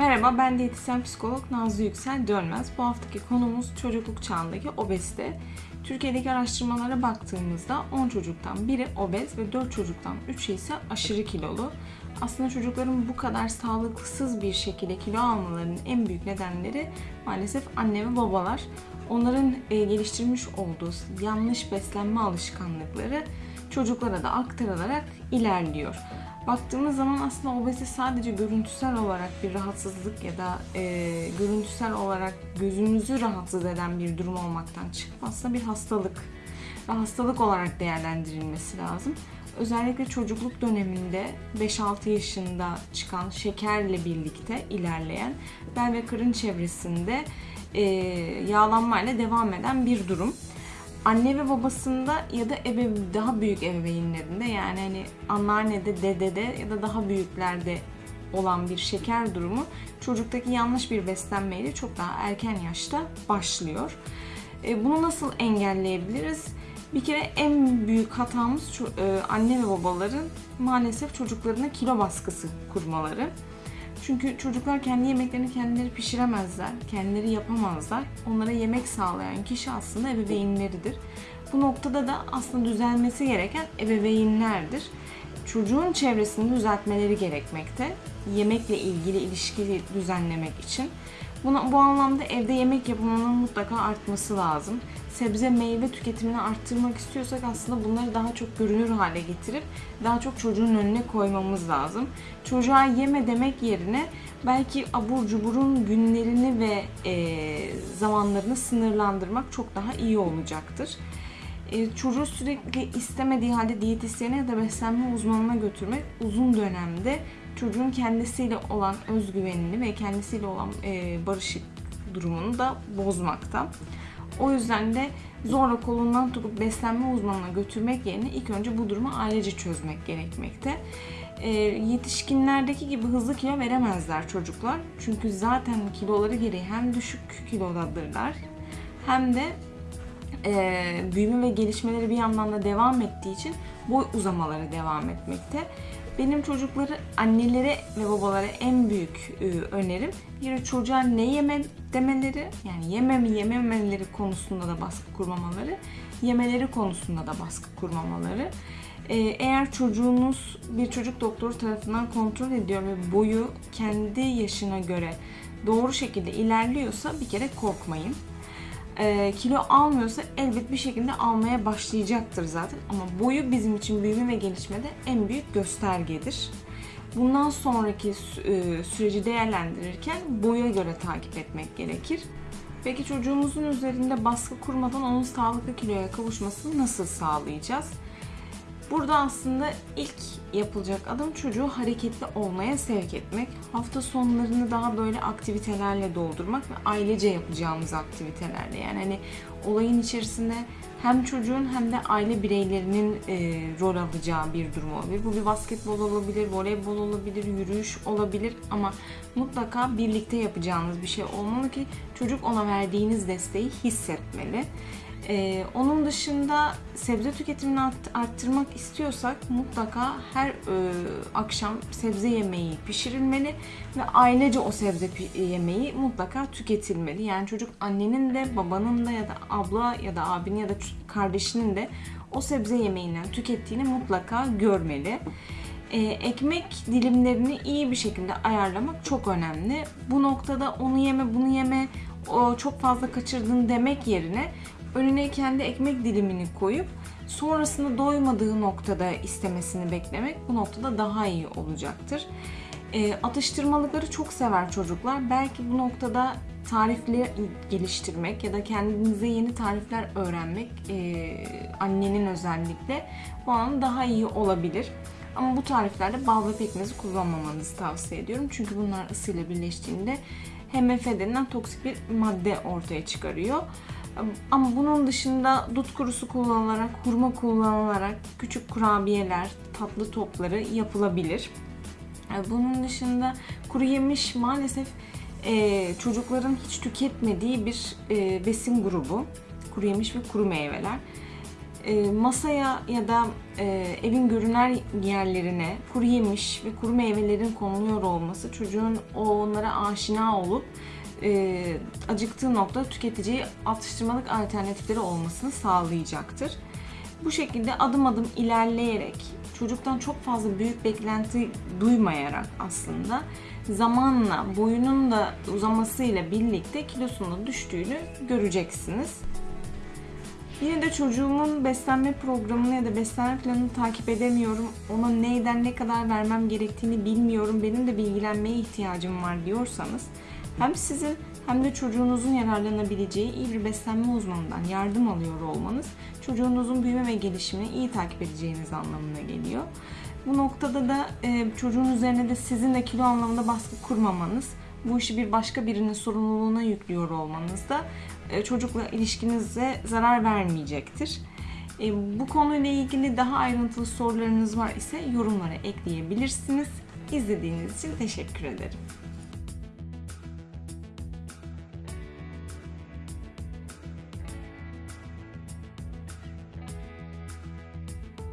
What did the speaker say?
Merhaba, ben diyetisyen psikolog Nazlı Yüksel Dönmez. Bu haftaki konumuz çocukluk çağındaki obezite. Türkiye'deki araştırmalara baktığımızda 10 çocuktan biri obez ve 4 çocuktan 3'ü ise aşırı kilolu. Aslında çocukların bu kadar sağlıksız bir şekilde kilo almalarının en büyük nedenleri maalesef anne ve babalar. Onların e, geliştirmiş olduğu yanlış beslenme alışkanlıkları çocuklara da aktarılarak ilerliyor. Baktığımız zaman aslında obezite sadece görüntüsel olarak bir rahatsızlık ya da e, görüntüsel olarak gözümüzü rahatsız eden bir durum olmaktan çıkıp aslında bir hastalık ve hastalık olarak değerlendirilmesi lazım. Özellikle çocukluk döneminde 5-6 yaşında çıkan şekerle birlikte ilerleyen bel ve karın çevresinde e, yağlanmayla devam eden bir durum anne ve babasında ya da ebe, daha büyük ebeveynlerinde yani hani anneannede, dedede ya da daha büyüklerde olan bir şeker durumu çocuktaki yanlış bir beslenmeyle çok daha erken yaşta başlıyor. E, bunu nasıl engelleyebiliriz? Bir kere en büyük hatamız e, anne ve babaların maalesef çocuklarına kilo baskısı kurmaları. Çünkü çocuklar kendi yemeklerini kendileri pişiremezler, kendileri yapamazlar. Onlara yemek sağlayan kişi aslında ebeveynleridir. Bu noktada da aslında düzelmesi gereken ebeveynlerdir. Çocuğun çevresini düzeltmeleri gerekmekte. Yemekle ilgili ilişkili düzenlemek için. Buna, bu anlamda evde yemek yapımının mutlaka artması lazım. Sebze meyve tüketimini arttırmak istiyorsak aslında bunları daha çok görünür hale getirip daha çok çocuğun önüne koymamız lazım. Çocuğa yeme demek yerine belki abur cuburun günlerini ve e, zamanlarını sınırlandırmak çok daha iyi olacaktır. E, çocuğu sürekli istemediği halde diyetisyene ya da beslenme uzmanına götürmek uzun dönemde çocuğun kendisiyle olan özgüvenini ve kendisiyle olan e, barışık durumunu da bozmakta. O yüzden de zorla kolundan tutup beslenme uzmanına götürmek yerine ilk önce bu durumu ailece çözmek gerekmekte. E, yetişkinlerdeki gibi hızlı kilo veremezler çocuklar. Çünkü zaten kiloları gereği hem düşük kilodadırlar hem de e, büyüme ve gelişmeleri bir yandan da devam ettiği için boy uzamaları devam etmekte. Benim çocukları annelere ve babalara en büyük e, önerim bir çocuğa ne yeme demeleri yani yeme mi yememeleri konusunda da baskı kurmamaları, yemeleri konusunda da baskı kurmamaları. E, eğer çocuğunuz bir çocuk doktoru tarafından kontrol ediyor ve boyu kendi yaşına göre doğru şekilde ilerliyorsa bir kere korkmayın e, kilo almıyorsa elbet bir şekilde almaya başlayacaktır zaten. Ama boyu bizim için büyüme ve gelişmede en büyük göstergedir. Bundan sonraki e, süreci değerlendirirken boya göre takip etmek gerekir. Peki çocuğumuzun üzerinde baskı kurmadan onun sağlıklı kiloya kavuşmasını nasıl sağlayacağız? Burada aslında ilk yapılacak adım çocuğu hareketli olmaya sevk etmek. Hafta sonlarını daha böyle aktivitelerle doldurmak ve ailece yapacağımız aktivitelerle. Yani hani olayın içerisinde hem çocuğun hem de aile bireylerinin e, rol alacağı bir durum olabilir. Bu bir basketbol olabilir, voleybol olabilir, yürüyüş olabilir ama mutlaka birlikte yapacağınız bir şey olmalı ki çocuk ona verdiğiniz desteği hissetmeli. Ee, onun dışında sebze tüketimini arttırmak istiyorsak mutlaka her e, akşam sebze yemeği pişirilmeli ve ailece o sebze yemeği mutlaka tüketilmeli. Yani çocuk annenin de babanın da ya da abla ya da abinin ya da kardeşinin de o sebze yemeğinden tükettiğini mutlaka görmeli. Ee, ekmek dilimlerini iyi bir şekilde ayarlamak çok önemli. Bu noktada onu yeme bunu yeme o çok fazla kaçırdın demek yerine önüne kendi ekmek dilimini koyup sonrasında doymadığı noktada istemesini beklemek bu noktada daha iyi olacaktır. E, atıştırmalıkları çok sever çocuklar. Belki bu noktada tarifleri geliştirmek ya da kendinize yeni tarifler öğrenmek e, annenin özellikle bu an daha iyi olabilir. Ama bu tariflerde bal ve pekmezi kullanmamanızı tavsiye ediyorum. Çünkü bunlar ısıyla birleştiğinde HMF denilen toksik bir madde ortaya çıkarıyor. Ama bunun dışında dut kurusu kullanılarak, hurma kullanılarak küçük kurabiyeler, tatlı topları yapılabilir. Bunun dışında kuru yemiş maalesef e, çocukların hiç tüketmediği bir e, besin grubu. Kuru yemiş ve kuru meyveler. e, masaya ya da e, evin görünen yerlerine kuru yemiş ve kuru meyvelerin konuluyor olması çocuğun onlara aşina olup e, acıktığı nokta tüketiciye atıştırmalık alternatifleri olmasını sağlayacaktır. Bu şekilde adım adım ilerleyerek çocuktan çok fazla büyük beklenti duymayarak aslında zamanla boyunun da uzamasıyla birlikte kilosunun da düştüğünü göreceksiniz. Yine de çocuğumun beslenme programını ya da beslenme planını takip edemiyorum. Ona neyden ne kadar vermem gerektiğini bilmiyorum. Benim de bilgilenmeye ihtiyacım var diyorsanız hem sizin hem de çocuğunuzun yararlanabileceği iyi bir beslenme uzmanından yardım alıyor olmanız çocuğunuzun büyüme ve gelişimini iyi takip edeceğiniz anlamına geliyor. Bu noktada da e, çocuğun üzerine de sizin de kilo anlamında baskı kurmamanız, bu işi bir başka birinin sorumluluğuna yüklüyor olmanız da e, çocukla ilişkinize zarar vermeyecektir. E, bu konuyla ilgili daha ayrıntılı sorularınız var ise yorumlara ekleyebilirsiniz. İzlediğiniz için teşekkür ederim.